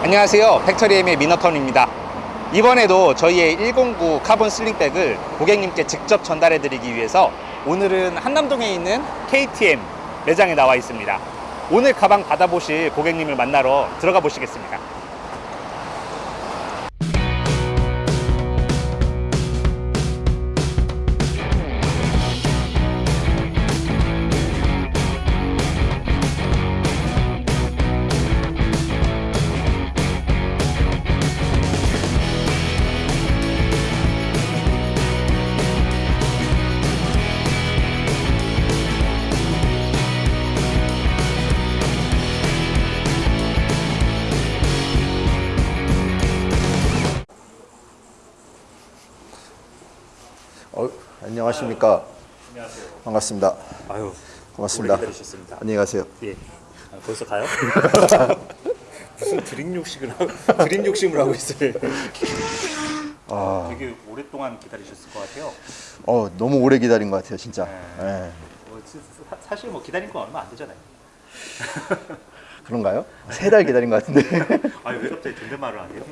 안녕하세요. 팩토리엠의 미너턴입니다. 이번에도 저희의 109 카본 sling bag을 고객님께 직접 전달해 드리기 위해서 오늘은 한남동에 있는 KTM 매장에 나와 있습니다. 오늘 가방 받아보실 고객님을 만나러 들어가 보시겠습니다 어, 안녕하십니까. 안녕하세요 반갑습니다. 아유 고맙습니다. 안녕히 가세요. 예 아, 벌써 가요? 무슨 드림 욕심을 하고 드림 욕심을 하고 있어요 아, 되게 오랫동안 기다리셨을 것 같아요 어, 너무 오래 기다린 것 같아요, 진짜. 네. 예. 뭐, 사- 사실 뭐 기다린 건 얼마 안 되잖아요 그런가요? 세 달 기다린 것 같은데. 아니 왜 갑자기 존댓말을 안 해요?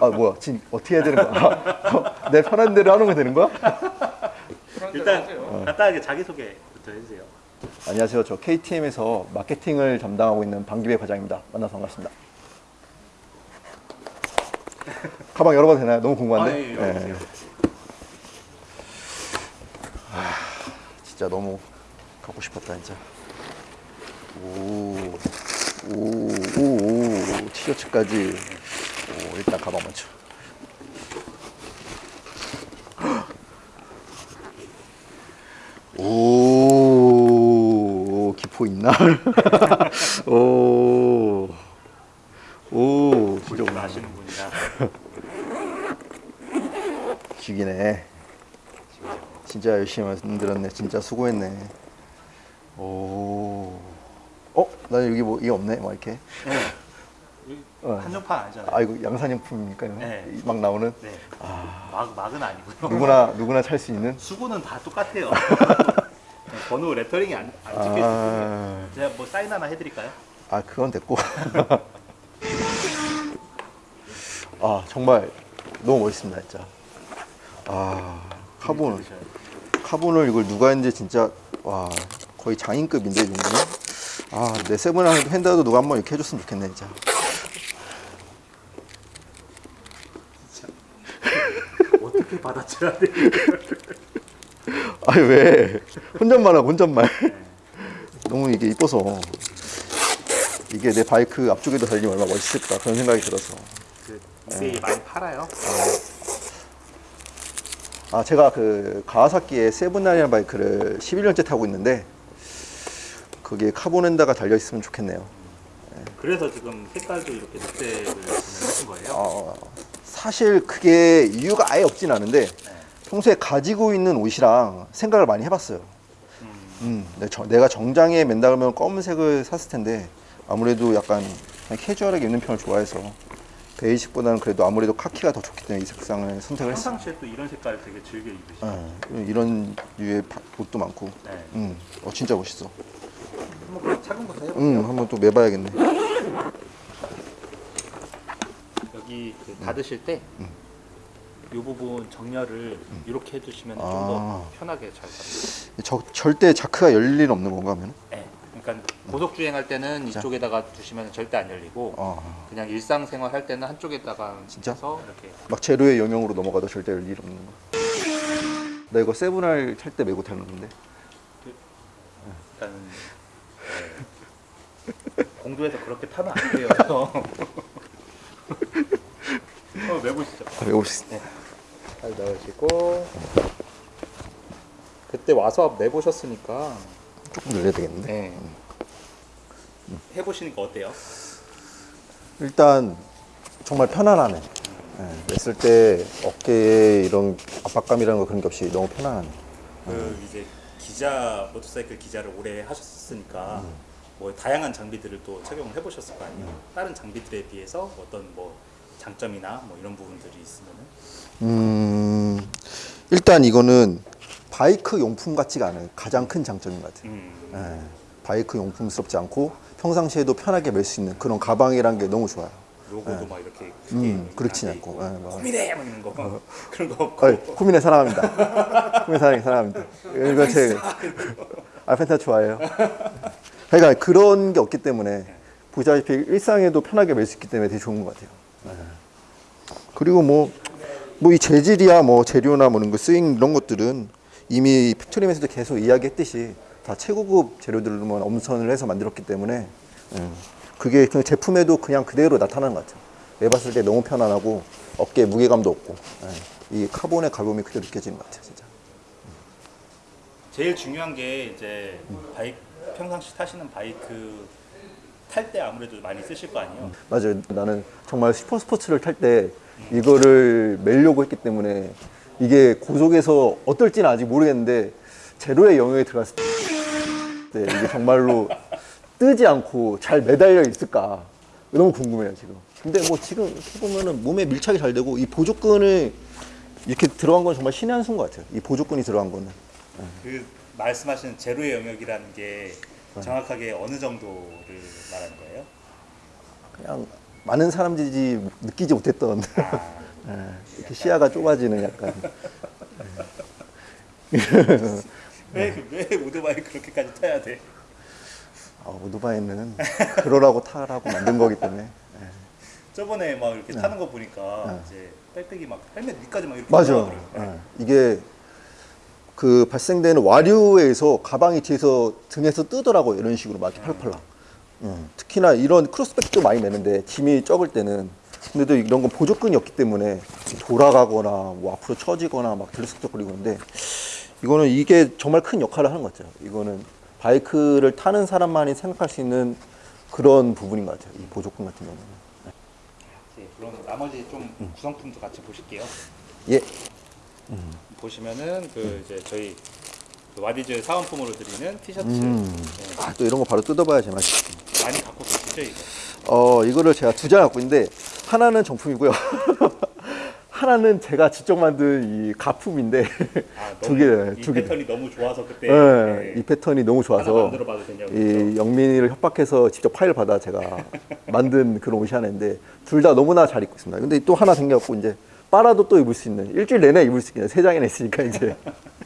아, 뭐야. 지금 어떻게 해야 되는 거야? 어, 내 편한 대로 하는 거 되는 거야? 일단 간단하게 자기소개부터 해주세요 안녕하세요. 저 KTM에서 마케팅을 담당하고 있는 방기배 과장입니다. 만나서 반갑습니다. 가방 열어봐도 되나요? 너무 궁금한데. 아, 예, 열어보세요. 아, 진짜 너무 갖고 싶었다, 진짜. 오, 오, 오, 오, 티셔츠까지. 오, 일단 가방 먼저. 오, 기포 있나? 오, 오, 진짜 좀 오나. 아시는 분이라 죽이네. 진짜 열심히 만들었네. 진짜 수고했네. 오. 어? 나 여기 뭐 이게 없네. 막 이렇게. 어. 한정판 아니잖아요 아 이거 양산용품입니까? 네. 막 나오는 네. 막, 막은 아니고요 누구나 누구나 찰 수 있는. 수고는 다 똑같아요 네, 번호 레터링이 안, 안 찍혀 있거든요 아, 제가 뭐 사인 하나 해드릴까요? 아 그건 됐고. 아 정말 너무 멋있습니다 진짜. 아 카본. 카본을 이걸 누가 했는지 진짜 와 거의 장인급인데 이 정도는. 아 내 세븐 핸드도 누가 한번 이렇게 해줬으면 좋겠네 진짜. 어떻게 받아쳐야 돼? 아니 왜 혼잣말 하고 혼잣말 너무 이게 이뻐서 이게 내 바이크 앞쪽에도 달리면 얼마나 멋있을까 그런 생각이 들어서 그 이베이 많이 팔아요? 아 제가 그 가와사키의 세븐날이라는 바이크를 11년째 타고 있는데 그게 카본엔다가 달려 있으면 좋겠네요 그래서 지금 색깔도 이렇게 녹색을 하신 거예요? 어, 사실 그게 이유가 아예 없진 않은데 평소에 가지고 있는 옷이랑 생각을 많이 해봤어요 음, 내- 저- 내가 정장에 맨다 그러면 검은색을 샀을 텐데 아무래도 약간 캐주얼하게 입는 편을 좋아해서 베이직보다는 그래도 아무래도 카키가 더 좋기 때문에 이 색상을 선택을 했어요. 평상시에 또 이런 색깔 되게 즐겨 입으시죠? 예, 이런 류의 바- 옷도 많고, 네. 음, 어 진짜 멋있어. 한번 그럼 착용부터 해볼게요. 음, 한번 또 매봐야겠네. 여기 그 닫으실 때이 부분 정렬을 이렇게 해주시면 좀더 아. 편하게 잘 잡니다. 저, 절대 자크가 열릴 일 없는 건가 하면? 네. 그러니까 고속 주행할 때는 이쪽에다가 두시면 절대 안 열리고 어, 그냥 일상생활 할 때는 한쪽에다가 진짜? 이렇게 막 제로의 영역으로 넘어가도 절대 열릴 일 없는 거. 나 이거 세븐알 탈 때 메고 타는데. 일단 네. 공도에서 그렇게 타면 안 돼요. 어, 메보시죠. 아, 싶. 잘 넣으시고 그때 와서 내보셨으니까 조금 늘려야 되겠는데. 네. 해보시니까 어때요? 일단 정말 편안하네. 예, 냈을 때 어깨에 이런 압박감이라는 거 그런 게 없이 너무 편안하네. 그 이제 기자 모터사이클 기자를 오래 하셨으니까 뭐 다양한 장비들을 또 착용을 해보셨을 거 아니에요. 다른 장비들에 비해서 어떤 뭐 장점이나 뭐 이런 부분들이 있으면은 음, 일단 이거는 바이크 용품 같지가 않아요. 가장 큰 장점인 것 같아요. 음, 예, 바이크 용품스럽지 않고 평상시에도 편하게 멜 수 있는 그런 가방이란 게 너무 좋아요. 로고도 막 이렇게 음, 그렇진 않고. 예, 뭐. 고민해 막 이런 거 그런 거 없고 어이, 쿠미네 사랑합니다. 쿠미네 사랑 사랑합니다. 이거 제 알펜타 좋아해요. 그러니까 그런 게 없기 때문에 보시다시피 일상에도 편하게 멜 수 있기 때문에 되게 좋은 것 같아요. 네. 그리고 뭐 뭐 이 재질이야 뭐 재료나 뭐 이런 거 sewing 이런 것들은 이미 팩토리엠에서도 계속 이야기했듯이 다 최고급 재료들로만 엄선을 해서 만들었기 때문에 음, 그게 그 제품에도 그냥 그대로 나타나는 것 같아요. 메봤을 때 너무 편안하고 어깨에 무게감도 없고 예, 이 카본의 가벼움이 그대로 느껴지는 것 같아요, 진짜. 제일 중요한 게 이제 바이크 평상시 타시는 바이크 탈 때 아무래도 많이 쓰실 거 아니에요. 맞아요. 나는 정말 슈퍼 스포츠를 탈 때 이거를 메려고 했기 때문에 이게 고속에서 어떨지는 아직 모르겠는데 제로의 영역에 들어갔을 때 네, 이게 정말로 뜨지 않고 잘 매달려 있을까 너무 궁금해요 지금. 근데 뭐 지금 이렇게 보면은 몸에 밀착이 잘 되고 이 보조끈을 이렇게 들어간 건 정말 신의 한 수인 것 같아요. 이 보조끈이 들어간 거는. 그 말씀하시는 제로의 영역이라는 게 정확하게 어느 정도를 말하는 거예요? 그냥 많은 사람들이 느끼지 못했던. 아, 예, 이렇게 시야가 좁아지는 약간. 왜, 왜 오토바이 그렇게까지 타야 돼? 아, 오토바이는 그러라고 타라고 만든 거기 때문에. 저번에 막 이렇게 타는 거 보니까 네. 이제 백팩이 막 헬멧 위까지 막 이렇게 맞아. 이게 그 발생되는 와류에서 가방이 뒤에서 등에서 뜨더라고 요 이런 식으로 막 이렇게 팔팔라. 음, 특히나 이런 크로스백도 많이 매는데 짐이 적을 때는 근데도 이런 건 보조끈이 없기 때문에 돌아가거나 뭐 앞으로 처지거나 막 들썩거리고 있는데 이거는 이게 정말 큰 역할을 하는 것 같아요. 이거는 바이크를 타는 사람만이 생각할 수 있는 그런 부분인 것 같아요. 이 보조끈 같은 경우는. 네, 그럼 나머지 좀 구성품도 같이 보실게요. 예. 보시면은 그 이제 저희 그 와디즈 사은품으로 드리는 티셔츠 음. 네, 아, 또 이런 거 바로 뜯어봐야 제맛이지. 많이 갖고 계시죠 이거? 어, 이거를 제가 두 장 갖고 있는데 하나는 정품이고요. 하나는 제가 직접 만든 이 가품인데 아, 두 개, 이 두 개. 패턴이 너무 좋아서 그때 네, 네, 이 패턴이 너무 좋아서 이 영민이를 협박해서 직접 파일 받아 제가 만든 그런 옷이 하나 있는데 둘 다 너무나 잘 입고 있습니다. 근데 또 하나 생겨갖고 이제 빨아도 또 입을 수 있는 일주일 내내 입을 수 있는 세 장이나 있으니까 이제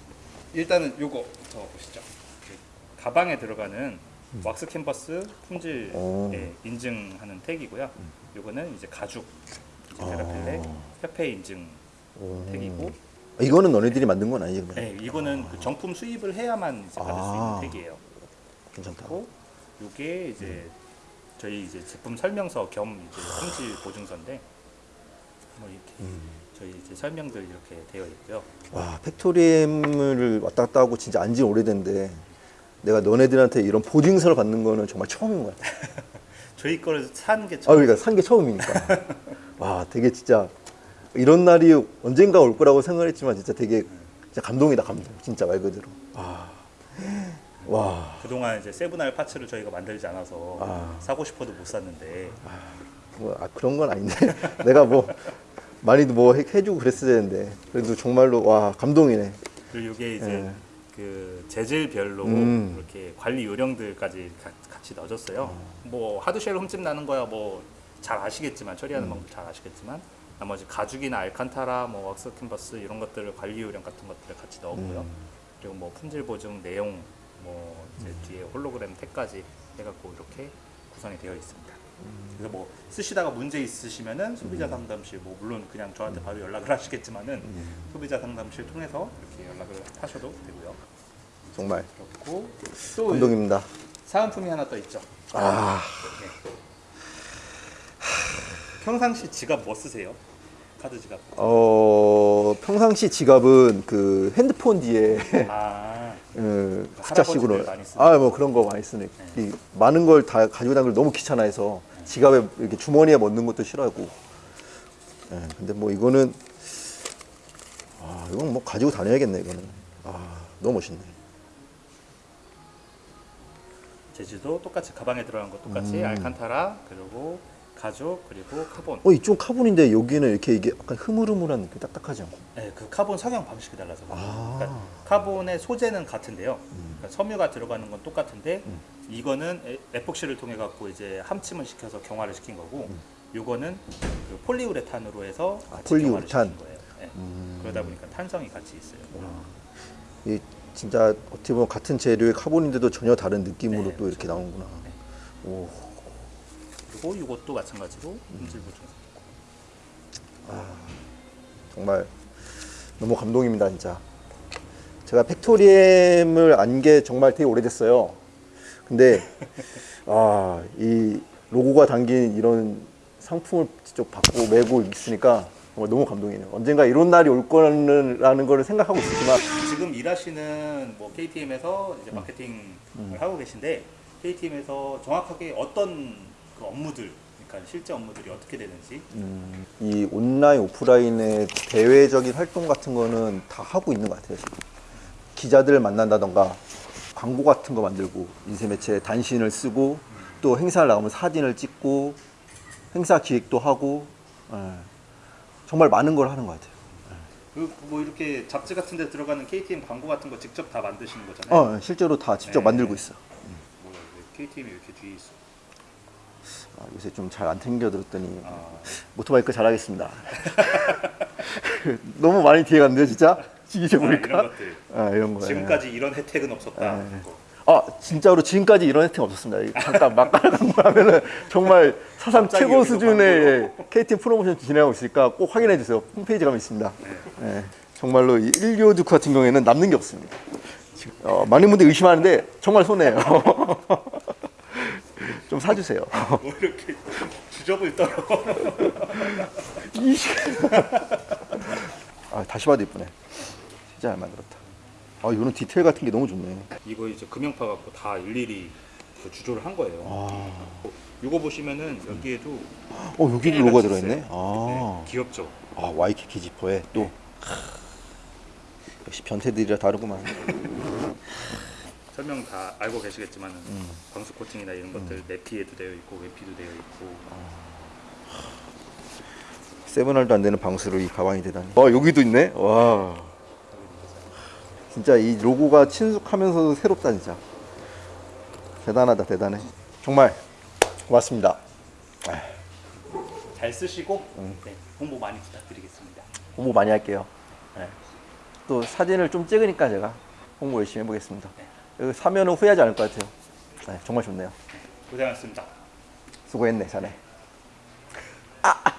일단은 요거부터 보시죠. 그 가방에 들어가는 왁스 캔버스 품질 오. 예, 인증하는 택이고요. 요거는 이제 가죽 이제 베라필레 협회 인증 택이고 이거는 너네들이 만든 건 아니에요? 그냥? 네, 이거는 그 정품 수입을 해야만 이제 받을 아. 수 있는 택이에요. 괜찮다. 그리고 요게 이제 저희 이제 제품 설명서 겸 이제 품질 보증서인데 뭐 이렇게 저희 이제 설명들 이렇게 되어 있고요. 와 팩토리엠을 왔다 갔다 하고 진짜 안지 오래됐는데 내가 너네들한테 이런 보증서를 받는 거는 정말 처음인 것 같아. 저희 거를 산게아 처음. 그러니까 산 게 처음이니까. 와 되게 진짜 이런 날이 언젠가 올 거라고 생각했지만 진짜 되게 진짜 감동이다 감동. 진짜 말 그대로. 와. 와. 그동안 이제 세분할 파츠를 저희가 만들지 않아서 아. 사고 싶어도 못 샀는데 뭐, 아, 그런 건 아닌데 내가 뭐 많이 뭐 해, 해주고 그랬어야 되는데 그래도 정말로 와 감동이네. 그리고 이게 이제 예. 그 재질별로 음. 이렇게 관리 요령들까지 가- 같이 넣어줬어요. 뭐 하드쉘 흠집 나는 거야 뭐 잘 아시겠지만 처리하는 방법 잘 아시겠지만 나머지 가죽이나 알칸타라 뭐 왁스 캔버스 이런 것들을 관리 요령 같은 것들을 같이 넣었고요. 음. 그리고 뭐 품질 보증 내용 뭐 이제 뒤에 홀로그램 택까지 해갖고 이렇게 구성이 되어 있습니다. 그래서 뭐 쓰시다가 문제 있으시면은 소비자 상담실 뭐 물론 그냥 저한테 바로 연락을 하시겠지만은 소비자 상담실 통해서 이렇게 연락을 하셔도 되고요. 정말 그렇고 또 감동입니다. 사은품이 하나 더 있죠. 아 네. 평상시 지갑 뭐 쓰세요? 카드 지갑. 어, 평상시 지갑은 그 핸드폰 뒤에 아, 그 숫자식으로 할아버지들 많이 쓰는 아뭐 그런 거 많이 쓰네. 이 많은 걸 다 가지고 다니는 걸 너무 귀찮아해서 지갑에 이렇게 주머니에 넣는 것도 싫어하고. 예, 근데 뭐 이거는 아 이건 뭐 가지고 다녀야겠네 이거는. 아 너무 멋있네. 재질도 똑같이 가방에 들어간 거 똑같이 음. 알칸타라 그리고 가죽 그리고 카본. 어 이쪽 카본인데 여기는 이렇게 이게 약간 흐물흐물한 느낌 딱딱하지 않고. 네, 그 카본 성형 방식이 달라서. 아. 그러니까 카본의 소재는 같은데요. 음. 그러니까 섬유가 들어가는 건 똑같은데 이거는 에- 에폭시를 통해 갖고 이제 함침을 시켜서 경화를 시킨 거고 음. 요거는 그 폴리우레탄으로 해서 아, 폴리우레탄. 거예요. 네. 그러다 보니까 탄성이 같이 있어요. 이 진짜 어떻게 보면 같은 재료의 카본인데도 전혀 다른 느낌으로 네, 또 이렇게 나오는구나. 오, 그리고 이것도 마찬가지로 음질 보충. 정말 너무 감동입니다, 진짜. 제가 팩토리엠을 안 게 정말 되게 오래됐어요. 근데 아, 이 로고가 담긴 이런 상품을 직접 받고 메고 있으니까 정말 너무 감동이네요. 언젠가 이런 날이 올 거라는 걸 생각하고 있었지만 지금 일하시는 뭐 KTM에서 이제 마케팅을 하고 계신데 KTM에서 정확하게 어떤 그 업무들, 그러니까 실제 업무들이 어떻게 되는지 음, 이 온라인 오프라인의 대외적인 활동 같은 거는 다 하고 있는 것 같아요. 지금. 기자들을 만난다던가 광고 같은 거 만들고 인쇄 매체 단신을 쓰고 또 행사를 나가면 사진을 찍고 행사 기획도 하고 예. 정말 많은 걸 하는 것 같아요. 그리고 뭐 이렇게 잡지 같은 데 들어가는 KTM 광고 같은 거 직접 다 만드시는 거잖아요. 어, 실제로 다 직접 네. 만들고 있어. KTM이 이렇게 뒤에 있어? 아, 요새 좀 잘 안 챙겨 들었더니 아, 모토바이 크 잘하겠습니다. 너무 많이 뒤에 갔는데 진짜 아, 보니까 이런 것들. 아, 이런 거. 예. 지금까지 이런 혜택은 없었다. 네. 거. 아 진짜로 지금까지 이런 혜택 없었습니다. 잠깐 막가라 광고하면은 정말 사상 최고 수준의 KTM 프로모션 진행하고 있으니까 꼭 확인해 주세요. 홈페이지 가면 있습니다. 네. 예, 정말로 이 1교 두크 같은 경우에는 남는 게 없습니다. 어, 많은 분들이 의심하는데 정말 손해요. 좀 사주세요. 뭐 이렇게 주접을 떨어. 이씨. 아 다시 봐도 이쁘네. 진짜 잘 만들었다. 아 이런 디테일 같은 게 너무 좋네. 이거 이제 금형파 갖고 다 일일이 그 주조를 한 거예요. 이거 보시면은 여기에도 어 여기도 로고가 같이 들어있네. 아. 네, 귀엽죠. 아 와이키키 지퍼에 또 역시 변태들이라 다르구만. 설명 다 알고 계시겠지만은 음. 방수 코팅이나 이런 것들 내피에도 되어 있고 외피도 되어 있고 세븐알도 안 되는 방수로 이 가방이 되다니. 와 여기도 있네. 와 진짜 이 로고가 친숙하면서도 새롭다 진짜. 대단하다 대단해. 정말 고맙습니다. 잘 쓰시고 음. 네, 홍보 많이 부탁드리겠습니다. 홍보 많이 할게요. 네. 또 사진을 좀 찍으니까 제가 홍보 열심히 해보겠습니다. 여기 그 사면은 후회하지 않을 것 같아요. 네, 정말 좋네요. 고생하셨습니다. 수고했네, 자네. 네. 아!